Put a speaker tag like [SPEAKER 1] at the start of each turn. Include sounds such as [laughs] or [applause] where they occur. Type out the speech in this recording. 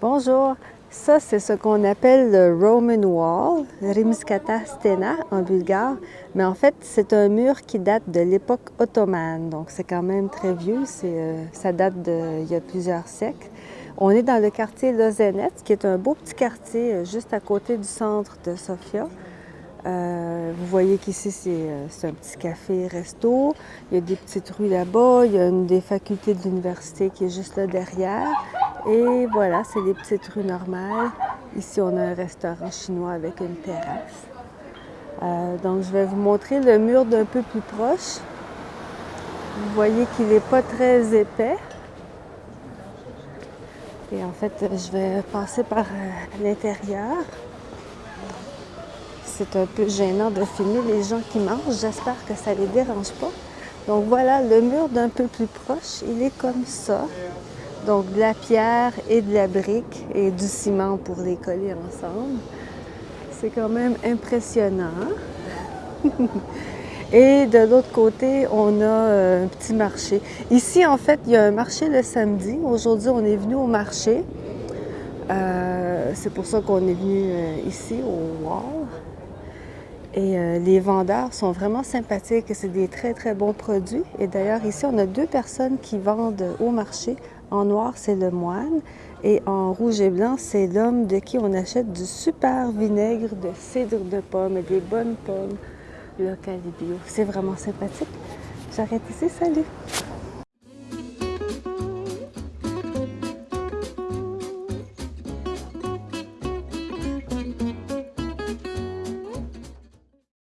[SPEAKER 1] Bonjour, ça c'est ce qu'on appelle le Roman Wall, Rimskata Stena en bulgare, mais en fait c'est un mur qui date de l'époque ottomane, donc c'est quand même très vieux, euh, ça date d'il y a plusieurs siècles. On est dans le quartier Lozenets, qui est un beau petit quartier euh, juste à côté du centre de Sofia. Euh, vous voyez qu'ici, c'est un petit café-resto. Il y a des petites rues là-bas. Il y a une des facultés de l'université qui est juste là derrière. Et voilà, c'est des petites rues normales. Ici, on a un restaurant chinois avec une terrasse. Euh, donc, je vais vous montrer le mur d'un peu plus proche. Vous voyez qu'il n'est pas très épais. Et en fait, je vais passer par euh, l'intérieur. C'est un peu gênant de filmer les gens qui mangent. J'espère que ça ne les dérange pas. Donc voilà, le mur d'un peu plus proche, il est comme ça. Donc de la pierre et de la brique et du ciment pour les coller ensemble. C'est quand même impressionnant. [laughs] et de l'autre côté, on a euh, un petit marché. Ici, en fait, il y a un marché le samedi. Aujourd'hui, on est venu au marché. Euh, c'est pour ça qu'on est venu euh, ici, au Wall. Et les vendeurs sont vraiment sympathiques. C'est des très, très bons produits. Et d'ailleurs, ici, on a deux personnes qui vendent au marché. En noir, c'est le moine. Et en rouge et blanc, c'est l'homme de qui on achète du super vinaigre de cidre de pomme et des bonnes pommes local et bio. C'est vraiment sympathique. J'arrête ici. Salut!